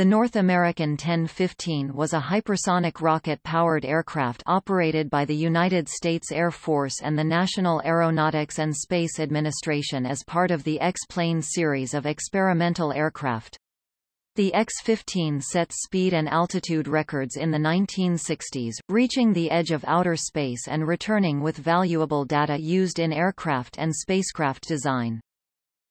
The North American 10-15 was a hypersonic rocket-powered aircraft operated by the United States Air Force and the National Aeronautics and Space Administration as part of the X-plane series of experimental aircraft. The X-15 set speed and altitude records in the 1960s, reaching the edge of outer space and returning with valuable data used in aircraft and spacecraft design.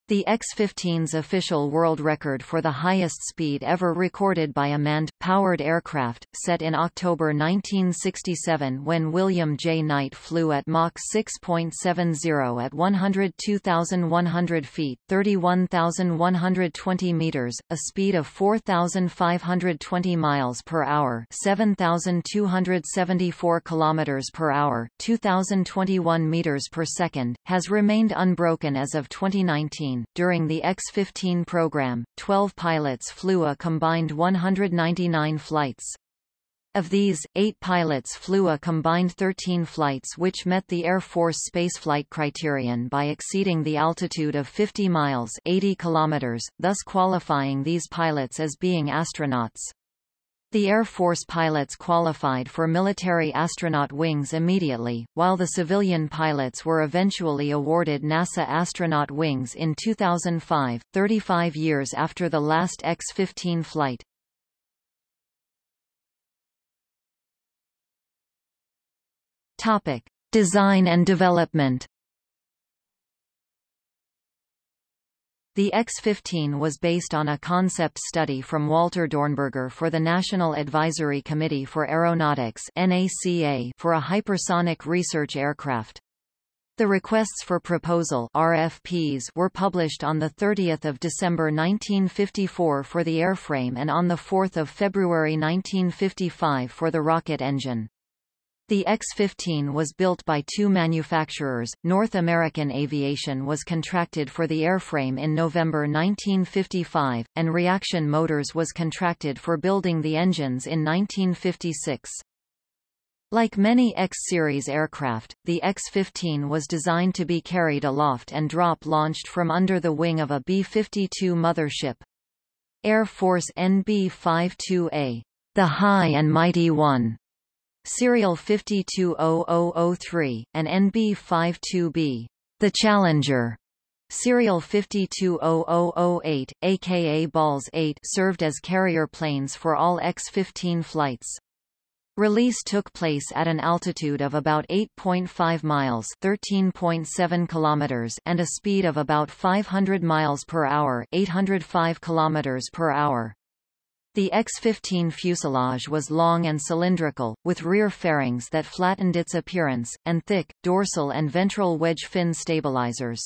The X-15's official world record for the highest speed ever recorded by a manned, powered aircraft, set in October 1967 when William J. Knight flew at Mach 6.70 at 102,100 feet 31,120 meters, a speed of 4,520 miles per hour 7,274 kilometers per hour 2,021 meters per second, has remained unbroken as of 2019. During the X-15 program, 12 pilots flew a combined 199 flights. Of these, eight pilots flew a combined 13 flights which met the Air Force spaceflight criterion by exceeding the altitude of 50 miles 80 kilometers, thus qualifying these pilots as being astronauts. The Air Force pilots qualified for military astronaut wings immediately, while the civilian pilots were eventually awarded NASA astronaut wings in 2005, 35 years after the last X-15 flight. Topic: Design and development The X-15 was based on a concept study from Walter Dornberger for the National Advisory Committee for Aeronautics NACA for a hypersonic research aircraft. The requests for proposal RFPs were published on 30 December 1954 for the airframe and on 4 February 1955 for the rocket engine. The X-15 was built by two manufacturers. North American Aviation was contracted for the airframe in November 1955, and Reaction Motors was contracted for building the engines in 1956. Like many X-series aircraft, the X-15 was designed to be carried aloft and drop-launched from under the wing of a B-52 mothership. Air Force NB-52A, the High and Mighty One, Serial 520003, and NB52B, the Challenger. Serial 520008, aka Balls 8 served as carrier planes for all X-15 flights. Release took place at an altitude of about 8.5 miles (13.7 kilometers) and a speed of about 500 miles per hour (805 kilometers per hour). The X-15 fuselage was long and cylindrical, with rear fairings that flattened its appearance, and thick, dorsal and ventral wedge fin stabilizers.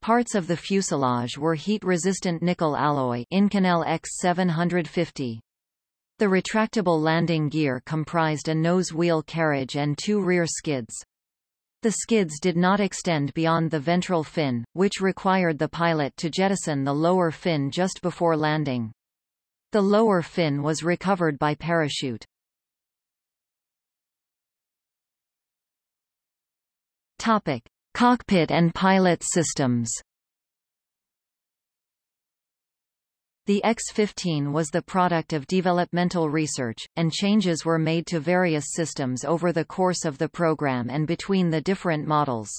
Parts of the fuselage were heat-resistant nickel alloy Inconel X750. The retractable landing gear comprised a nose wheel carriage and two rear skids. The skids did not extend beyond the ventral fin, which required the pilot to jettison the lower fin just before landing. The lower fin was recovered by parachute. Topic: Cockpit and pilot systems. The X-15 was the product of developmental research, and changes were made to various systems over the course of the program and between the different models.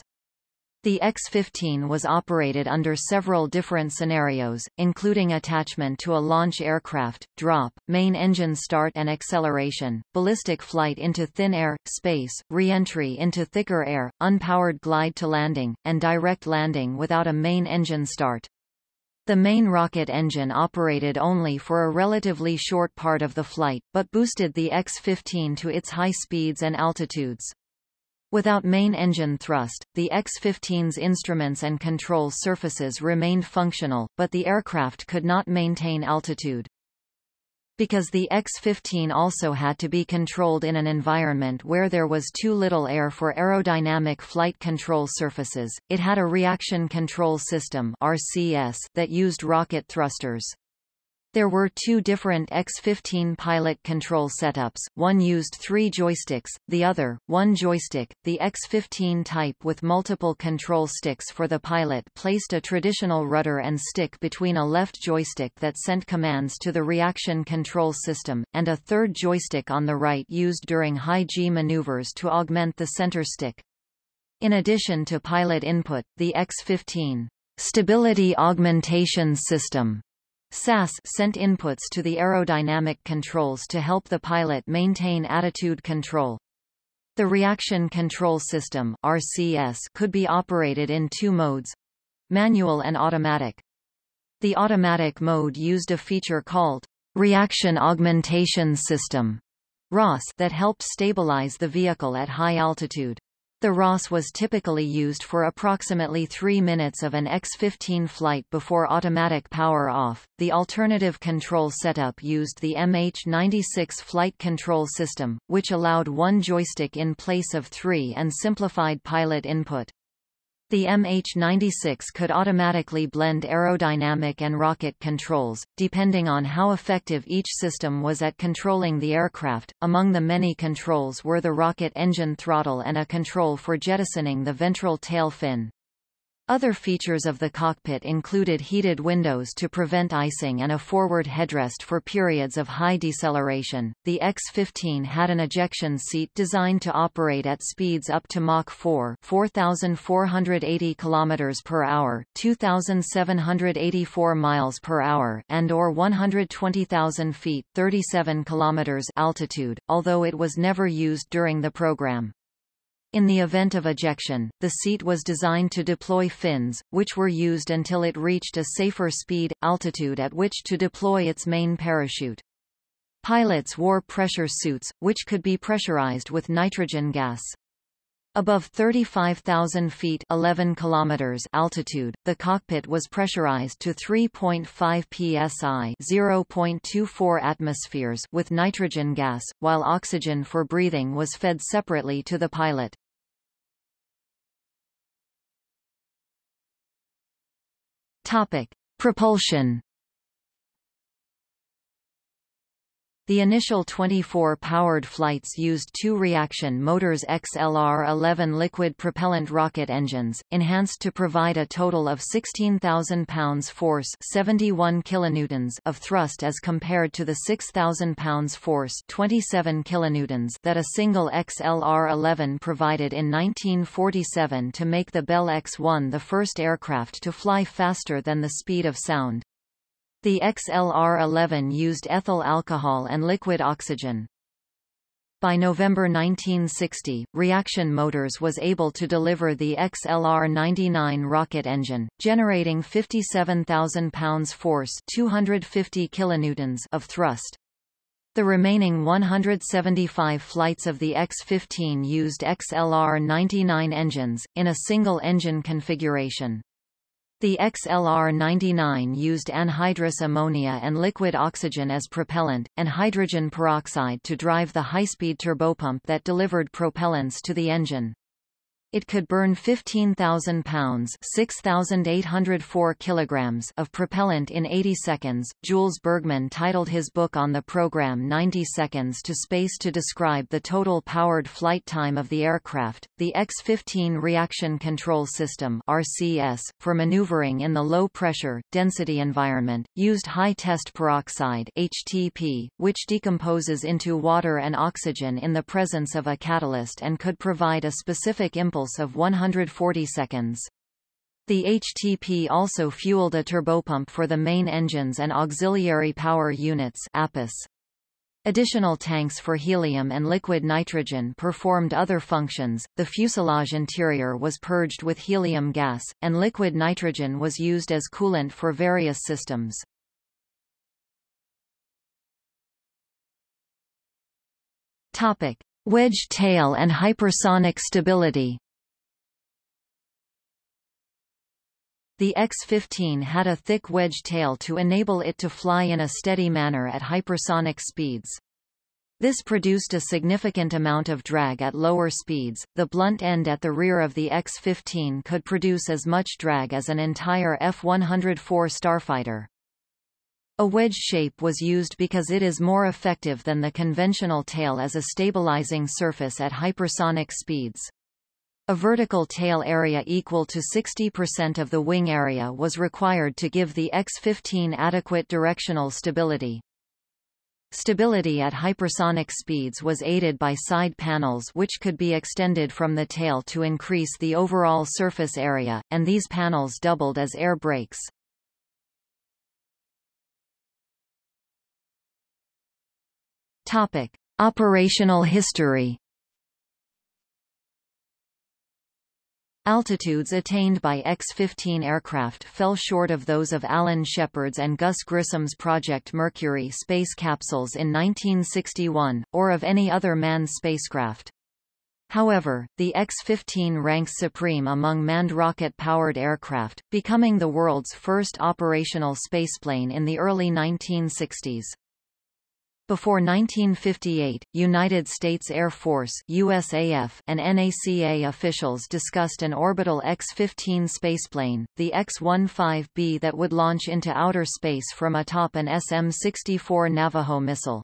The X-15 was operated under several different scenarios, including attachment to a launch aircraft, drop, main engine start and acceleration, ballistic flight into thin air, space, re-entry into thicker air, unpowered glide to landing, and direct landing without a main engine start. The main rocket engine operated only for a relatively short part of the flight, but boosted the X-15 to its high speeds and altitudes. Without main engine thrust, the X-15's instruments and control surfaces remained functional, but the aircraft could not maintain altitude. Because the X-15 also had to be controlled in an environment where there was too little air for aerodynamic flight control surfaces, it had a reaction control system RCS that used rocket thrusters. There were two different X-15 pilot control setups, one used three joysticks, the other, one joystick. The X-15 type with multiple control sticks for the pilot placed a traditional rudder and stick between a left joystick that sent commands to the reaction control system, and a third joystick on the right used during high-G maneuvers to augment the center stick. In addition to pilot input, the X-15 Stability Augmentation System SAS sent inputs to the aerodynamic controls to help the pilot maintain attitude control. The reaction control system RCS could be operated in two modes manual and automatic. The automatic mode used a feature called Reaction Augmentation System RAS that helped stabilize the vehicle at high altitude. The RAS was typically used for approximately three minutes of an X-15 flight before automatic power off. The alternative control setup used the MH-96 flight control system, which allowed one joystick in place of three and simplified pilot input. The MH-96 could automatically blend aerodynamic and rocket controls, depending on how effective each system was at controlling the aircraft. Among the many controls were the rocket engine throttle and a control for jettisoning the ventral tail fin. Other features of the cockpit included heated windows to prevent icing and a forward headrest for periods of high deceleration. The X-15 had an ejection seat designed to operate at speeds up to Mach 4, 4480 km per hour, 2784 miles per hour, and or 120,000 feet, 37 km altitude, although it was never used during the program. In the event of ejection, the seat was designed to deploy fins, which were used until it reached a safer speed, altitude at which to deploy its main parachute. Pilots wore pressure suits, which could be pressurized with nitrogen gas. Above 35,000 feet 11 kilometers altitude, the cockpit was pressurized to 3.5 psi 0.24 atmospheres with nitrogen gas, while oxygen for breathing was fed separately to the pilot. Topic. Propulsion The initial 24 powered flights used two reaction motors XLR-11 liquid propellant rocket engines, enhanced to provide a total of 16,000 pounds force 71 kilonewtons of thrust as compared to the 6,000 pounds force 27 kilonewtons that a single XLR-11 provided in 1947 to make the Bell X-1 the first aircraft to fly faster than the speed of sound. The XLR-11 used ethyl alcohol and liquid oxygen. By November 1960, Reaction Motors was able to deliver the XLR-99 rocket engine, generating 57,000 pounds force 250 kilonewtons of thrust. The remaining 175 flights of the X-15 used XLR-99 engines, in a single engine configuration. The XLR-99 used anhydrous ammonia and liquid oxygen as propellant, and hydrogen peroxide to drive the high-speed turbopump that delivered propellants to the engine. It could burn 15,000 pounds 6,804 kilograms of propellant in 80 seconds. Jules Bergman titled his book on the program 90 Seconds to Space to describe the total powered flight time of the aircraft. The X-15 Reaction Control System RCS, for maneuvering in the low-pressure, density environment, used high-test peroxide HTP, which decomposes into water and oxygen in the presence of a catalyst and could provide a specific impulse impulse of 140 seconds. The HTP also fueled a turbopump for the main engines and auxiliary power units. Additional tanks for helium and liquid nitrogen performed other functions. The fuselage interior was purged with helium gas, and liquid nitrogen was used as coolant for various systems. Topic: Wedge tail and hypersonic stability. The X-15 had a thick wedge tail to enable it to fly in a steady manner at hypersonic speeds. This produced a significant amount of drag at lower speeds. The blunt end at the rear of the X-15 could produce as much drag as an entire F-104 starfighter. A wedge shape was used because it is more effective than the conventional tail as a stabilizing surface at hypersonic speeds. A vertical tail area equal to 60% of the wing area was required to give the X-15 adequate directional stability. Stability at hypersonic speeds was aided by side panels which could be extended from the tail to increase the overall surface area, and these panels doubled as air brakes. Topic: Operational history Altitudes attained by X-15 aircraft fell short of those of Alan Shepard's and Gus Grissom's Project Mercury space capsules in 1961, or of any other manned spacecraft. However, the X-15 ranks supreme among manned rocket-powered aircraft, becoming the world's first operational spaceplane in the early 1960s. Before 1958, United States Air Force USAF and NACA officials discussed an orbital X-15 spaceplane, the X-15B that would launch into outer space from atop an SM-64 Navajo missile.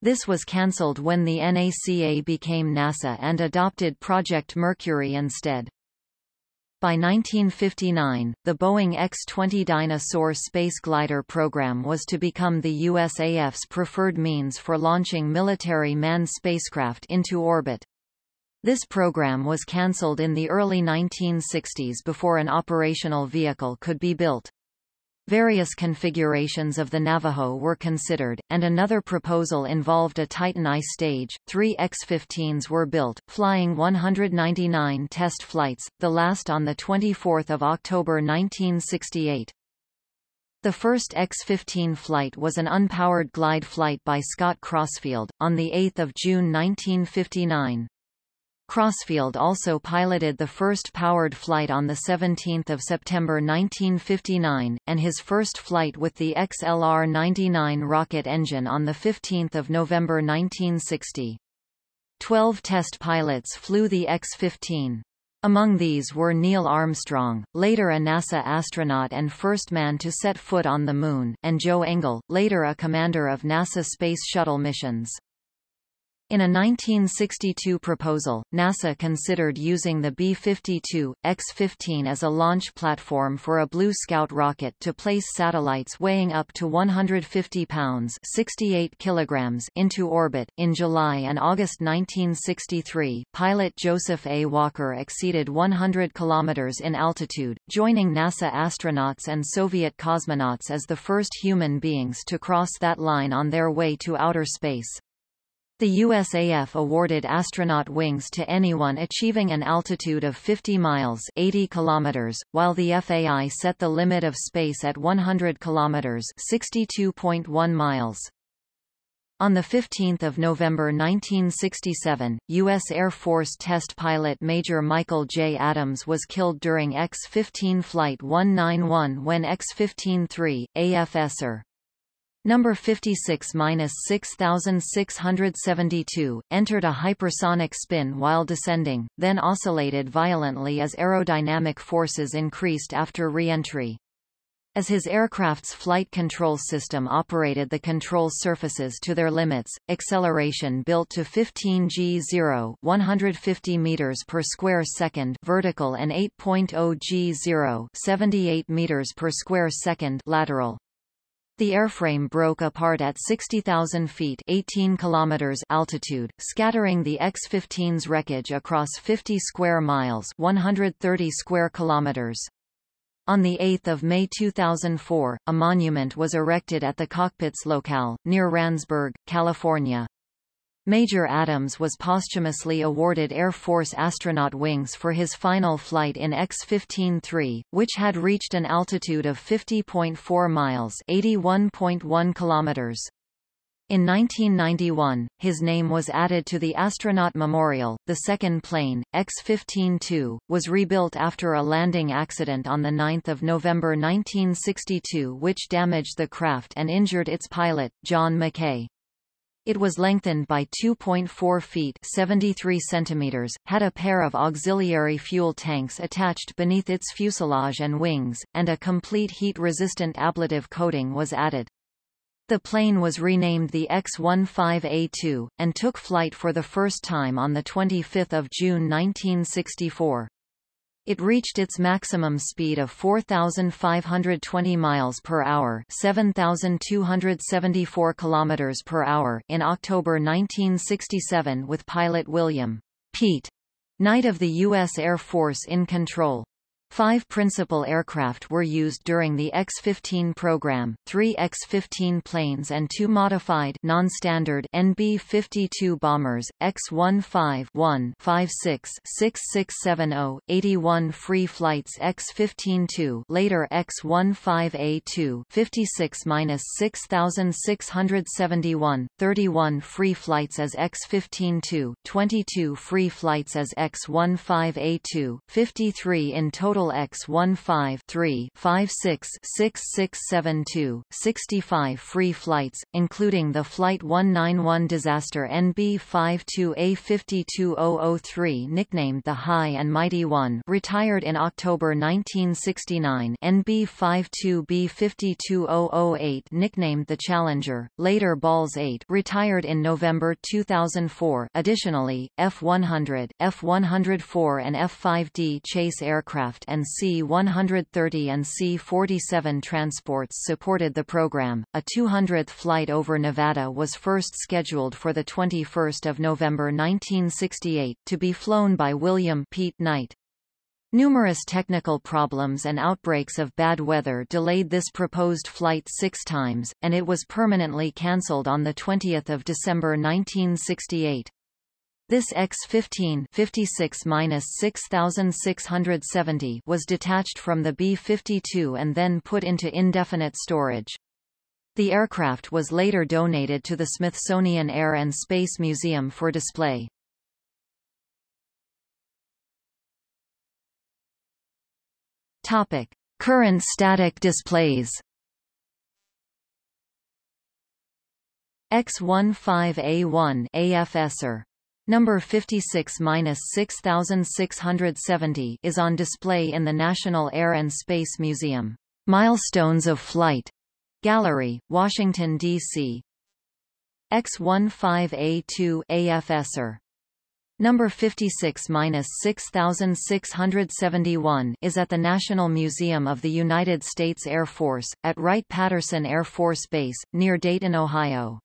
This was cancelled when the NACA became NASA and adopted Project Mercury instead. By 1959, the Boeing X-20 Dyna-Soar space glider program was to become the USAF's preferred means for launching military manned spacecraft into orbit. This program was cancelled in the early 1960s before an operational vehicle could be built. Various configurations of the Navajo were considered, and another proposal involved a Titan I stage. Three X-15s were built, flying 199 test flights, the last on 24 October 1968. The first X-15 flight was an unpowered glide flight by Scott Crossfield, on 8 June 1959. Crossfield also piloted the first powered flight on 17 September 1959, and his first flight with the XLR-99 rocket engine on 15 November 1960. Twelve test pilots flew the X-15. Among these were Neil Armstrong, later a NASA astronaut and first man to set foot on the Moon, and Joe Engle, later a commander of NASA Space Shuttle missions. In a 1962 proposal, NASA considered using the B-52, X-15 as a launch platform for a Blue Scout rocket to place satellites weighing up to 150 pounds 68 kilograms into orbit. In July and August 1963, pilot Joseph A. Walker exceeded 100 kilometers in altitude, joining NASA astronauts and Soviet cosmonauts as the first human beings to cross that line on their way to outer space. The USAF awarded astronaut wings to anyone achieving an altitude of 50 miles 80 kilometers, while the FAI set the limit of space at 100 kilometers 62.1 miles. On 15 November 1967, U.S. Air Force test pilot Major Michael J. Adams was killed during X-15 Flight 191 when X-15-3, AFSR, Number 56-6672, entered a hypersonic spin while descending, then oscillated violently as aerodynamic forces increased after re-entry. As his aircraft's flight control system operated the control surfaces to their limits, acceleration built to 15 g0 150 meters per square second vertical and 8.0 g0 78 meters per square second lateral. The airframe broke apart at 60,000 feet 18 kilometers altitude, scattering the X-15's wreckage across 50 square miles 130 square kilometers. On 8 May 2004, a monument was erected at the cockpit's locale, near Randsburg, California. Major Adams was posthumously awarded Air Force astronaut wings for his final flight in X-15-3, which had reached an altitude of 50.4 miles 81.1 kilometers. In 1991, his name was added to the Astronaut Memorial. The second plane, X-15-2, was rebuilt after a landing accident on 9 November 1962 which damaged the craft and injured its pilot, John McKay. It was lengthened by 2.4 feet 73 centimeters, had a pair of auxiliary fuel tanks attached beneath its fuselage and wings, and a complete heat-resistant ablative coating was added. The plane was renamed the X-15A2, and took flight for the first time on 25 June 1964. It reached its maximum speed of 4520 miles per hour, 7274 kilometers per hour in October 1967 with pilot William Pete Knight of the U.S. Air Force in control. Five principal aircraft were used during the X-15 program, three X-15 planes and two modified non-standard NB-52 bombers, X-15-1 56-6670, 81 free flights X-15-2 later X-15A2 56-6671, 31 free flights as X-15-2, 22 free flights as X-15A2, 53 in total total X-15 6672 65 free flights, including the Flight 191 disaster NB-52A52003 nicknamed the High and Mighty One retired in October 1969 NB-52B52008 nicknamed the Challenger, later Balls 8 retired in November 2004 additionally, F-100, F-104 and F-5D chase aircraft and C-130 and C-47 transports supported the program. A 200th flight over Nevada was first scheduled for 21 November 1968, to be flown by William Pete Knight. Numerous technical problems and outbreaks of bad weather delayed this proposed flight six times, and it was permanently cancelled on 20 December 1968. This X-15 56-6670 was detached from the B-52 and then put into indefinite storage. The aircraft was later donated to the Smithsonian Air and Space Museum for display. Topic: Current static displays. X15A1 AFSR Number 56-6670 is on display in the National Air and Space Museum. Milestones of Flight Gallery, Washington, D.C. X15A2 AFSR Number 56-6671 is at the National Museum of the United States Air Force, at Wright-Patterson Air Force Base, near Dayton, Ohio.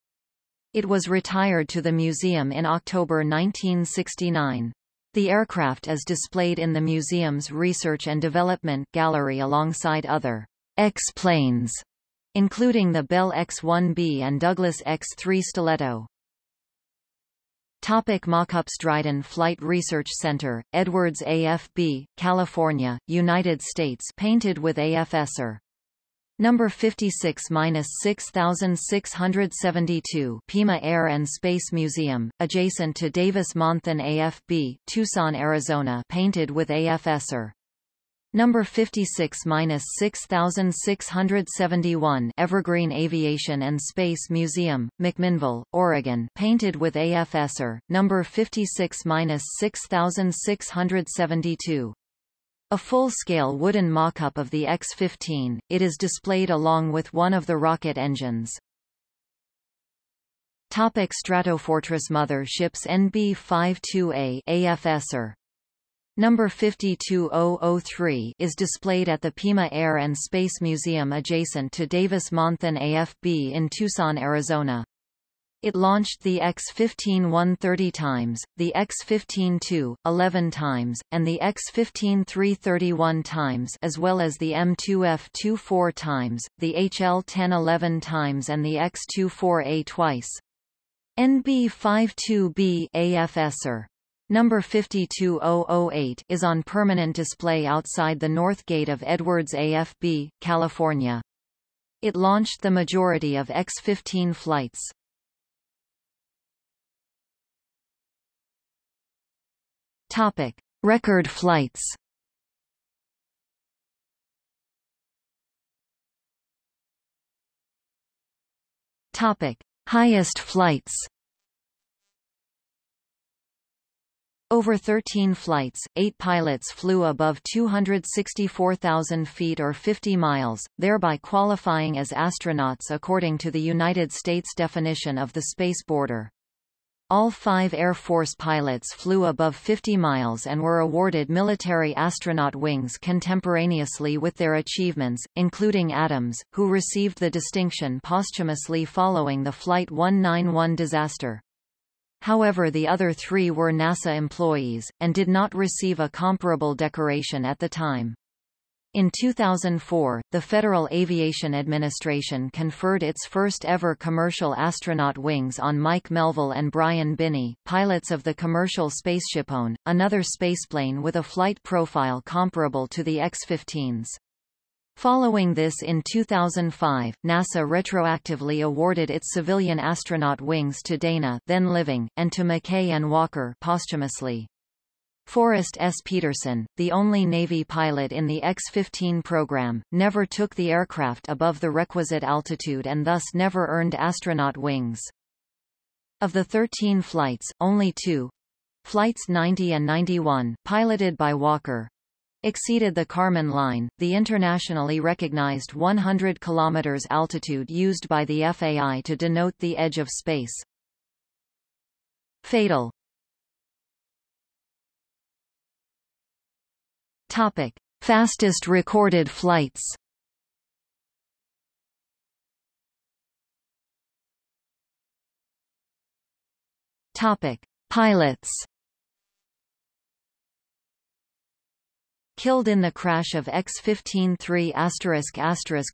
It was retired to the museum in October 1969. The aircraft is displayed in the museum's Research and Development Gallery alongside other X-planes, including the Bell X-1B and Douglas X-3 Stiletto. Topic Mockups Dryden Flight Research Center, Edwards AFB, California, United States painted with AFSR. Number 56-6672 Pima Air and Space Museum, adjacent to Davis-Monthan AFB, Tucson, Arizona painted with AFSR. Number 56-6671 Evergreen Aviation and Space Museum, McMinnville, Oregon painted with AFSR. Number 56-6672 a full-scale wooden mock-up of the X-15, it is displayed along with one of the rocket engines. Topic Stratofortress Motherships NB-52A AFSR Number 52003 is displayed at the Pima Air and Space Museum adjacent to Davis-Monthan AFB in Tucson, Arizona. It launched the X-15 130 times, the X-15 2, 11 times, and the X-15 331 times as well as the M2F 24 times, the HL-10 11 times and the X-24A twice. NB-52B AFSR Number 52008 is on permanent display outside the north gate of Edwards AFB, California. It launched the majority of X-15 flights. Topic: Record flights. Topic: Highest flights. Over 13 flights, eight pilots flew above 264,000 feet or 50 miles, thereby qualifying as astronauts according to the United States definition of the space border. All five Air Force pilots flew above 50 miles and were awarded military astronaut wings contemporaneously with their achievements, including Adams, who received the distinction posthumously following the Flight 191 disaster. However the other three were NASA employees, and did not receive a comparable decoration at the time. In 2004, the Federal Aviation Administration conferred its first-ever commercial astronaut wings on Mike Melvill and Brian Binnie, pilots of the commercial SpaceshipOne, another spaceplane with a flight profile comparable to the X-15's. Following this in 2005, NASA retroactively awarded its civilian astronaut wings to Dana then living, and to McKay and Walker posthumously. Forrest S. Peterson, the only Navy pilot in the X-15 program, never took the aircraft above the requisite altitude and thus never earned astronaut wings. Of the 13 flights, only two, Flights 90 and 91, piloted by Walker, exceeded the Kármán line, the internationally recognized 100 km altitude used by the FAI to denote the edge of space. Fatal Topic. Fastest recorded flights Topic. Pilots Killed in the crash of X-15-3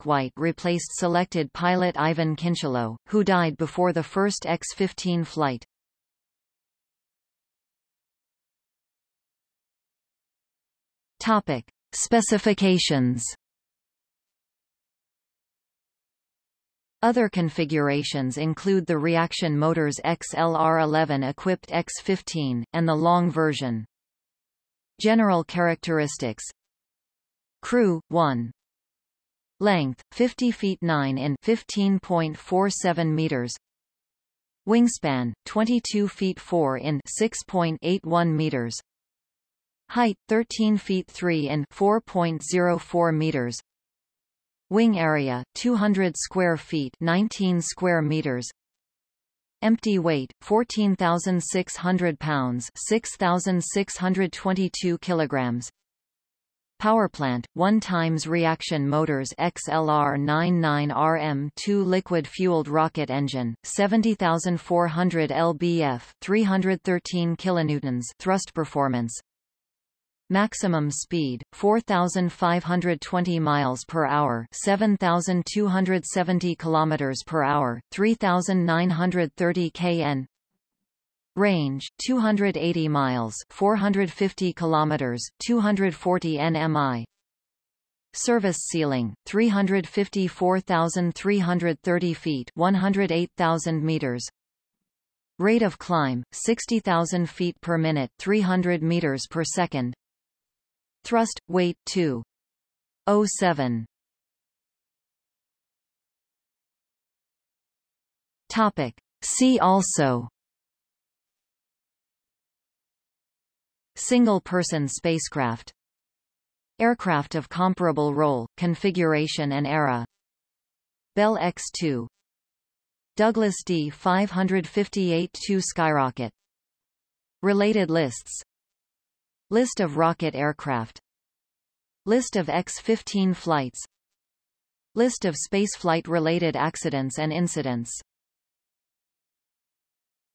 White replaced selected pilot Iven Kincheloe, who died before the first X-15 flight. Topic. Specifications. Other configurations include the reaction motors XLR-11 equipped X-15, and the long version. General characteristics. Crew, 1 Length, 50 feet 9 in 15.47 meters. Wingspan, 22 feet 4 in 6.81 meters Height, 13 feet 3 in 4.04 meters. Wing area, 200 square feet 19 square meters. Empty weight, 14,600 pounds 6,622 kilograms. Power plant, 1 times reaction motors XLR-99RM2 liquid-fueled rocket engine, 70,400 lbf 313 kilonewtons thrust performance, Maximum speed 4520 miles per hour, 7270 kilometers per hour, 3930 kn. Range 280 miles, 450 kilometers, 240 nmi. Service ceiling 354,330 feet, 108,000 meters. Rate of climb 60,000 feet per minute, 300 meters per second. Thrust, weight 2. 07. Topic. See also Single-person spacecraft Aircraft of comparable role, configuration and era Bell X-2 Douglas D-558-2 Skyrocket Related lists List of rocket aircraft. List of X-15 flights. List of spaceflight-related accidents and incidents